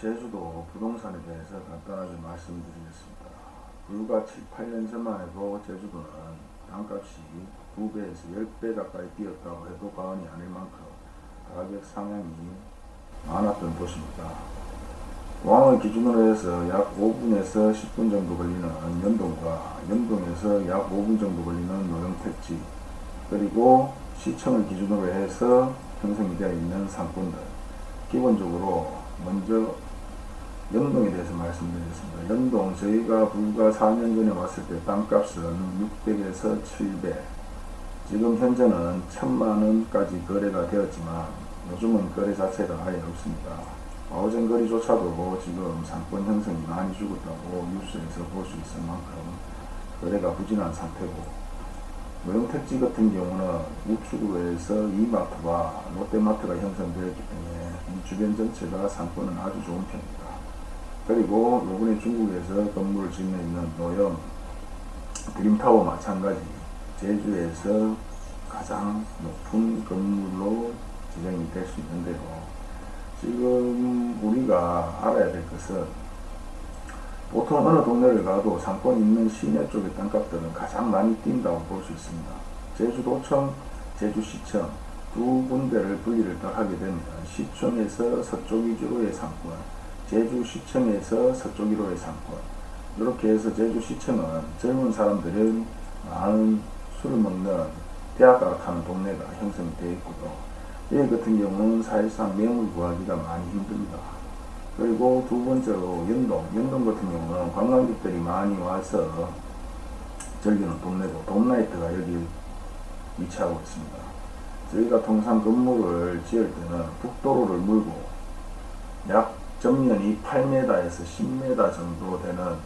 제주도 부동산에 대해서 간단하게 말씀드리겠습니다. 불과 7, 8년 전만 해도 제주도는 땅값이 2배에서 10배 가까이 뛰었다고 해도 과언이 아닐 만큼 가격 상향이 많았던 도시입니다. 공항을 기준으로 해서 약 5분에서 10분 정도 걸리는 연동과 연동에서 약 5분 정도 걸리는 노영택지 그리고 시청을 기준으로 해서 형성이 되어 있는 상권들 기본적으로 먼저 연동에 대해서 말씀드리겠습니다. 연동 저희가 불과 4년 전에 왔을 때 땅값은 600에서 700 지금 현재는 1000만원까지 거래가 되었지만 요즘은 거래 자체가 아예 없습니다. 아우젠 거리조차도 지금 상권 형성이 많이 죽었다고 뉴스에서 볼 수 있을 만큼 거래가 부진한 상태고 노영택지 같은 경우는 우측으로 해서 이마트와 롯데마트가 형성되었기 때문에 이 주변 전체가 상권은 아주 좋은 편입니다. 그리고 요번에 중국에서 건물을 짓는 있는 노영 드림타워 마찬가지 제주에서 가장 높은 건물로 지정이 될 수 있는데요. 지금 우리가 알아야 될 것은 보통 어느 동네를 가도 상권 있는 시내 쪽의 땅값들은 가장 많이 뛴다고 볼 수 있습니다. 제주도청, 제주시청 두 군데를 분리를 딱 하게 되면 시청에서 서쪽 위주로의 상권, 제주시청에서 서쪽 위로의 상권 이렇게 해서 제주시청은 젊은 사람들은 많은 술을 먹는 대학가 가는 동네가 형성이 되어 있고요. 여기 같은 경우는 사실상 매물 구하기가 많이 힘듭니다. 그리고 두 번째로 연동. 연동 같은 경우는 관광객들이 많이 와서 즐기는 동네고 돔나이트가 여기 위치하고 있습니다. 저희가 통상 건물을 지을 때는 북도로를 물고 약 전면이 8m에서 10m 정도 되는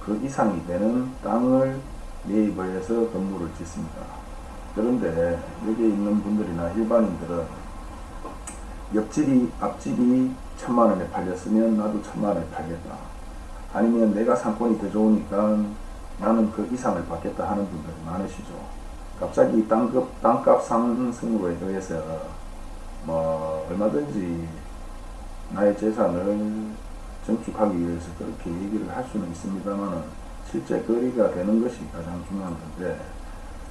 그 이상이 되는 땅을 매입을 해서 건물을 짓습니다. 그런데 여기 있는 분들이나 일반인들은 옆집이 앞집이 천만 원에 팔렸으면 나도 천만 원에 팔겠다. 아니면 내가 상권이 더 좋으니까 나는 그 이상을 받겠다 하는 분들이 많으시죠. 갑자기 땅값, 땅값 상승으로 의해서 뭐 얼마든지 나의 재산을 증축하기 위해서 그렇게 얘기를 할 수는 있습니다만 실제 거리가 되는 것이 가장 중요한 건데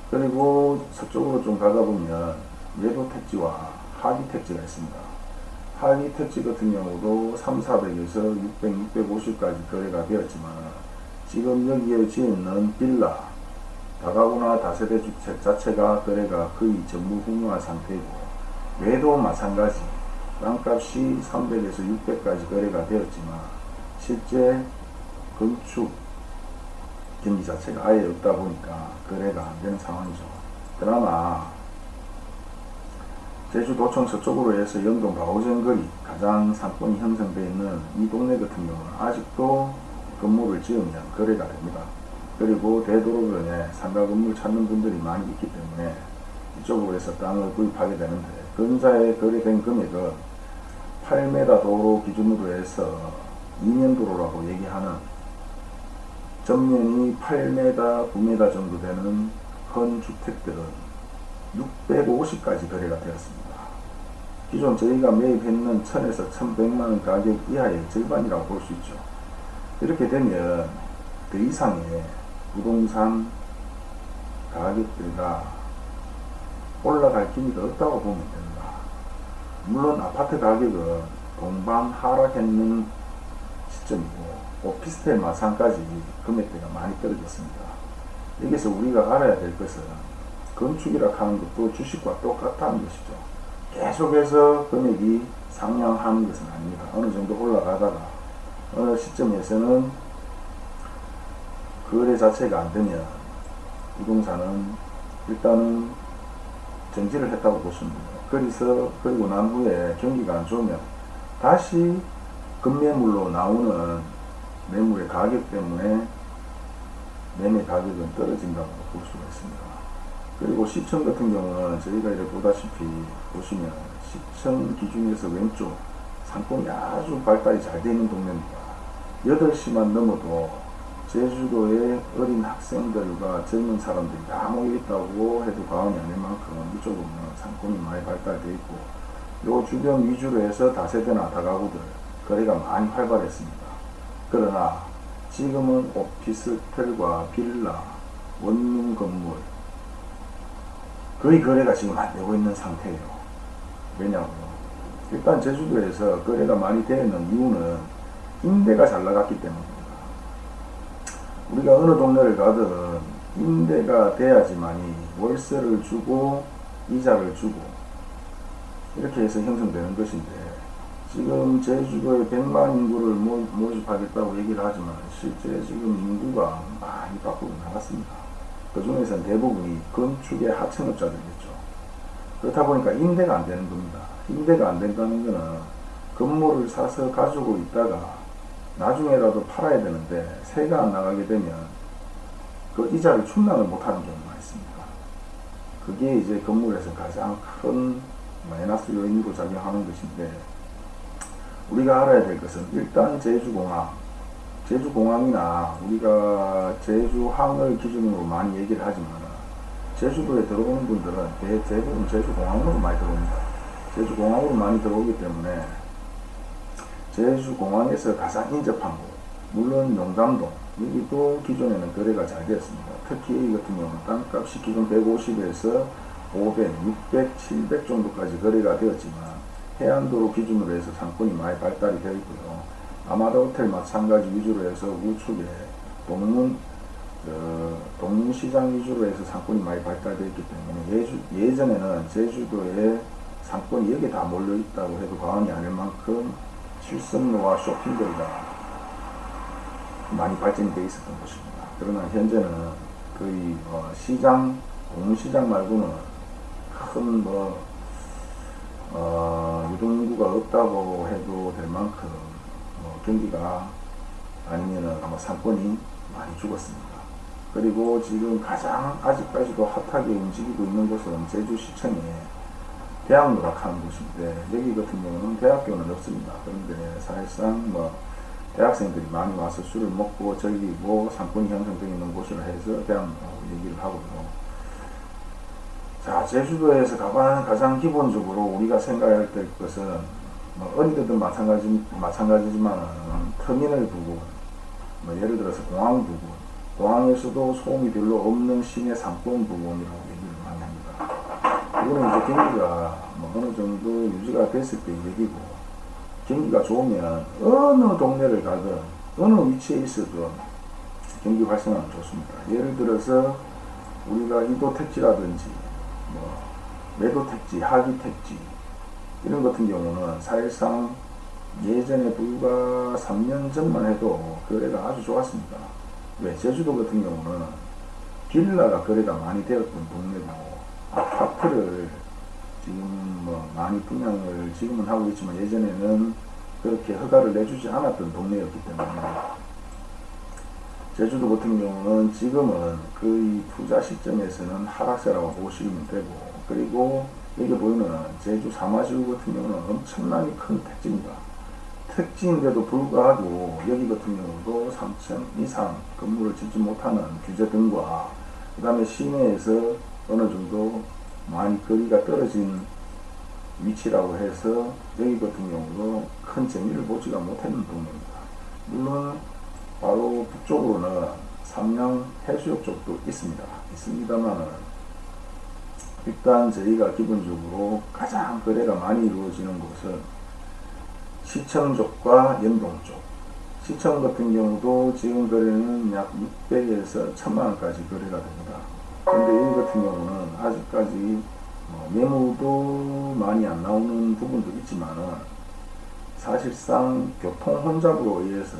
그리고 서쪽으로 좀 가다 보면 외도 택지와 하기 택지가 있습니다. 하위 택지 같은 경우도 3, 400에서 600, 650까지 거래가 되었지만 지금 여기에 지어있는 빌라 다가구나 다세대 주택 자체가 거래가 거의 전무후무한 상태이고 외도 마찬가지 땅값이 300에서 600까지 거래가 되었지만 실제 건축 경기 자체가 아예 없다 보니까 거래가 안 되는 상황이죠. 그나마 제주도청 서쪽으로 해서 영동 바오젠거리 가장 상권이 형성되어 있는 이 동네 같은 경우는 아직도 건물을 지으면 거래가 됩니다. 그리고 대도로변에 상가 건물 찾는 분들이 많이 있기 때문에 이쪽으로 해서 땅을 구입하게 되는데 근자에 거래된 금액은 8m 도로 기준으로 해서 2년 도로라고 얘기하는 전면이 8m, 9m 정도 되는 헌 주택들은 650까지 거래가 되었습니다. 기존 저희가 매입했는 1000에서 1100만원 가격 이하의 절반이라고 볼 수 있죠. 이렇게 되면 그 이상의 부동산 가격들과 올라갈 기미가 없다고 보면 됩니다. 물론 아파트 가격은 동반 하락했는 시점이고 오피스텔 마상까지 금액대가 많이 떨어졌습니다. 여기서 우리가 알아야 될 것은 건축이라 하는 것도 주식과 똑같다는 것이죠. 계속해서 금액이 상향하는 것은 아닙니다. 어느 정도 올라가다가 어느 시점에서는 거래 자체가 안 되면 부동산은 일단은 정지를 했다고 보시면 됩니다. 그래서 그리고 난 후에 경기가 안 좋으면 다시 급매물로 나오는 매물의 가격 때문에 매매 가격은 떨어진다고 볼 수가 있습니다. 그리고 시청 같은 경우는 저희가 이렇게 보다시피 보시면 시청 기준에서 왼쪽 상권이 아주 발달이 잘 되는 동네입니다. 8시만 넘어도 제주도의 어린 학생들과 젊은 사람들이 다 모여있다고 해도 과언이 아닐 만큼 이쪽은 상권이 많이 발달되어 있고 요 주변 위주로 해서 다세대나 다가구들 거래가 많이 활발했습니다. 그러나 지금은 오피스텔과 빌라, 원룸 건물 거의 거래가 지금 안 되고 있는 상태예요. 왜냐고요? 일단 제주도에서 거래가 많이 되는 이유는 임대가 잘 나갔기 때문입니다. 우리가 어느 동네를 가든 임대가 돼야지만이 월세를 주고 이자를 주고 이렇게 해서 형성되는 것인데 지금 제주도에 100만 인구를 모, 모집하겠다고 얘기를 하지만 실제 지금 인구가 많이 밖으로 나갔습니다. 그 중에서는 대부분이 건축의 하청업자들이겠죠. 그렇다 보니까 임대가 안 되는 겁니다. 임대가 안 된다는 것은 건물을 사서 가지고 있다가 나중에라도 팔아야 되는데 세가 안 나가게 되면 그 이자를 충당을 못하는 경우가 있습니다. 그게 이제 건물에서 가장 큰 마이너스 요인으로 작용하는 것인데 우리가 알아야 될 것은 일단 제주공항 제주공항이나 우리가 제주항을 기준으로 많이 얘기를 하지만 제주도에 들어오는 분들은 대, 대부분 제주공항으로 많이 들어옵니다. 제주공항으로 많이 들어오기 때문에 제주공항에서 가장 인접한 곳 물론 용담동 여기도 기존에는 거래가 잘 되었습니다. 특히 이 같은 경우는 땅값이 기존 150에서 500, 600, 700 정도까지 거래가 되었지만 해안도로 기준으로 해서 상권이 많이 발달이 되어 있고요. 아마도 호텔 마찬가지 위주로 해서 우측에 동문 어, 동문시장 위주로 해서 상권이 많이 발달되어 있기 때문에 예주, 예전에는 제주도에 상권이 여기 다 몰려 있다고 해도 과언이 아닐 만큼 실습로와 쇼핑거리가 많이 발전이 되어 있었던 곳입니다. 그러나 현재는 거의 어, 시장, 공시장 말고는 큰 뭐, 어, 유동인구가 없다고 해도 될 만큼 뭐 경기가 아니면은 아마 상권이 많이 죽었습니다. 그리고 지금 가장 아직까지도 핫하게 움직이고 있는 곳은 제주시청에 대학 노락하는 곳인데 여기 같은 경우는 대학교는 없습니다. 그런데 사실상 뭐 대학생들이 많이 와서 술을 먹고 즐기고 상권이 형성되어 있는 곳으로 해서 대학 얘기를 하고요. 자, 제주도에서 가장, 가장 기본적으로 우리가 생각해야 될 것은 뭐 어디든 마찬가지, 마찬가지지만 터미널 부분, 뭐 예를 들어서 공항 부분, 공항에서도 소음이 별로 없는 시내 상권 부분이라고 얘기를 이거는 이제 경기가 뭐 어느 정도 유지가 됐을 때 얘기고 경기가 좋으면 어느 동네를 가든 어느 위치에 있어도 경기 활성화는 좋습니다. 예를 들어서 우리가 이도 택지라든지 뭐 매도 택지, 하기 택지 이런 같은 경우는 사실상 예전에 불과 3년 전만 해도 거래가 아주 좋았습니다. 왜? 제주도 같은 경우는 빌라가 거래가 많이 되었던 동네고 아 파트를 지금 뭐 많이 분양을 지금은 하고 있지만 예전에는 그렇게 허가를 내주지 않았던 동네였기 때문에 제주도 같은 경우는 지금은 거의 투자 시점에서는 하락세라고 보시면 되고 그리고 여기 보이는 제주 사마시구 같은 경우는 엄청나게 큰 택지입니다. 택지인데도 불구하고 여기 같은 경우도 3층 이상 건물을 짓지 못하는 규제 등과 그 다음에 시내에서 어느 정도 많이 거리가 떨어진 위치라고 해서 여기 같은 경우도 큰 재미를 보지가 못했는 동네입니다. 물론 바로 북쪽으로는 삼양 해수욕 쪽도 있습니다. 있습니다만 일단 저희가 기본적으로 가장 거래가 많이 이루어지는 곳은 시청 쪽과 연동 쪽. 시청 같은 경우도 지금 거래는 약 600에서 1000만원까지 거래가 됩니다. 근데 여기 같은 경우는 아직까지 뭐 매물도 많이 안 나오는 부분도 있지만은 사실상 교통 혼잡으로 의해서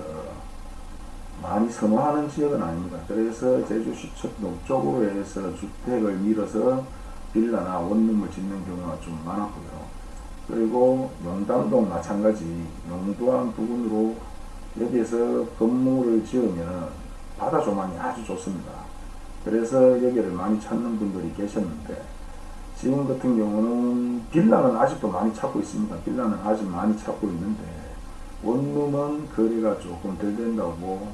많이 선호하는 지역은 아닙니다. 그래서 제주시청 동쪽으로 해서 주택을 밀어서 빌라나 원룸을 짓는 경우가 좀 많았고요. 그리고 용담동 마찬가지 용두암 부근으로 여기에서 건물을 지으면 바다 조망이 아주 좋습니다. 그래서 여기를 많이 찾는 분들이 계셨는데 지금 같은 경우는 빌라는 아직도 많이 찾고 있습니다. 빌라는 아직 많이 찾고 있는데 원룸은 거래가 조금 덜 된다고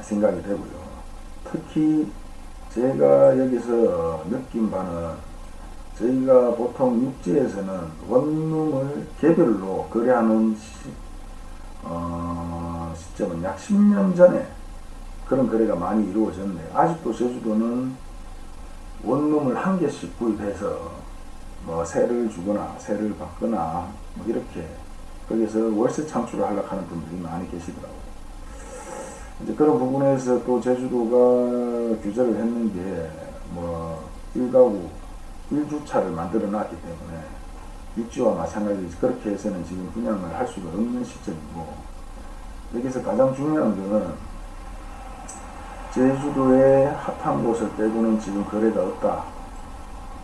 생각이 되고요. 특히 제가 여기서 느낀 바는 저희가 보통 육지에서는 원룸을 개별로 거래하는 어, 시점은 약 10년 전에 그런 거래가 많이 이루어졌는데 아직도 제주도는 원룸을 한 개씩 구입해서 뭐 세를 주거나 세를 받거나 뭐 이렇게 거기서 월세 창출을 하려고 하는 분들이 많이 계시더라고요. 이제 그런 부분에서 또 제주도가 규제를 했는 게 뭐 1가구 1주차를 만들어 놨기 때문에 육지와 마찬가지로 그렇게 해서는 지금 분양을 할 수가 없는 시점이고 여기서 가장 중요한 거는 제주도의 핫한 곳을 빼고는 지금 거래가 없다.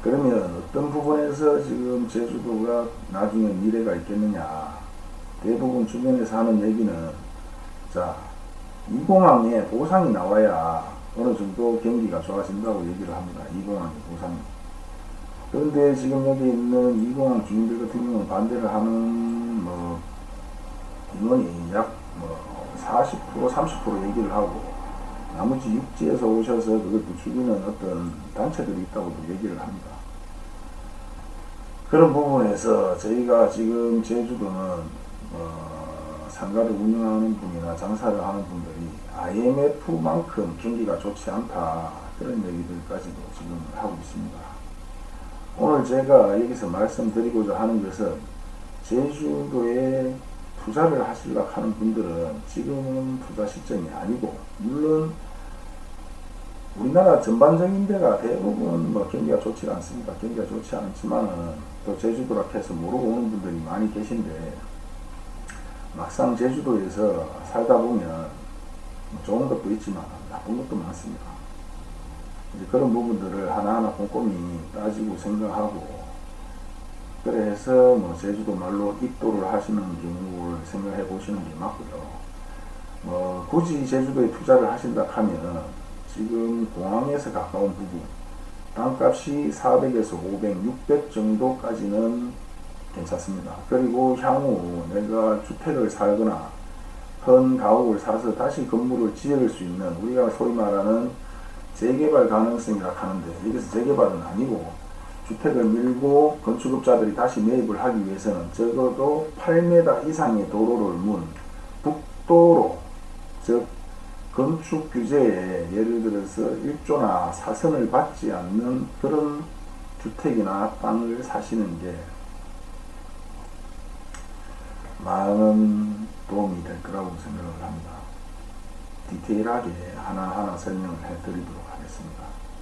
그러면 어떤 부분에서 지금 제주도가 나중에 미래가 있겠느냐. 대부분 주변에서 하는 얘기는 자, 이 공항에 보상이 나와야 어느 정도 경기가 좋아진다고 얘기를 합니다. 이 공항의 보상이. 그런데 지금 여기 있는 이 공항 주민들 같은 경우는 반대를 하는 뭐 인원이 약 뭐 40% 30% 얘기를 하고 나머지 육지에서 오셔서 그걸 부추기는 어떤 단체들이 있다고도 얘기를 합니다. 그런 부분에서 저희가 지금 제주도는 어, 상가를 운영하는 분이나 장사를 하는 분들이 IMF만큼 경기가 좋지 않다 그런 얘기들까지도 지금 하고 있습니다. 오늘 제가 여기서 말씀드리고자 하는 것은 제주도에 투자를 하시려고 하는 분들은 지금은 투자 시점이 아니고 물론 우리나라 전반적인 데가 대부분 뭐 경기가 좋지 않습니다. 경기가 좋지 않지만은 또 제주도라 해서 모르고 오는 분들이 많이 계신데 막상 제주도에서 살다 보면 뭐 좋은 것도 있지만 나쁜 것도 많습니다. 이제 그런 부분들을 하나하나 꼼꼼히 따지고 생각하고 그래서 뭐 제주도 말로 입도를 하시는 경우를 생각해 보시는 게 맞고요. 뭐 굳이 제주도에 투자를 하신다 하면 지금 공항에서 가까운 부분 땅값이 400에서 500, 600 정도까지는 괜찮습니다. 그리고 향후 내가 주택을 살거나 현 가옥을 사서 다시 건물을 지을 수 있는 우리가 소위 말하는 재개발 가능성이라 하는데 여기서 재개발은 아니고 주택을 밀고 건축업자들이 다시 매입을 하기 위해서는 적어도 8m 이상의 도로를 문 북도로 즉 건축 규제에 예를 들어서 1조나 사선을 받지 않는 그런 주택이나 땅을 사시는 게 많은 도움이 될 거라고 생각을 합니다. 디테일하게 하나하나 설명을 해 드리도록 하겠습니다.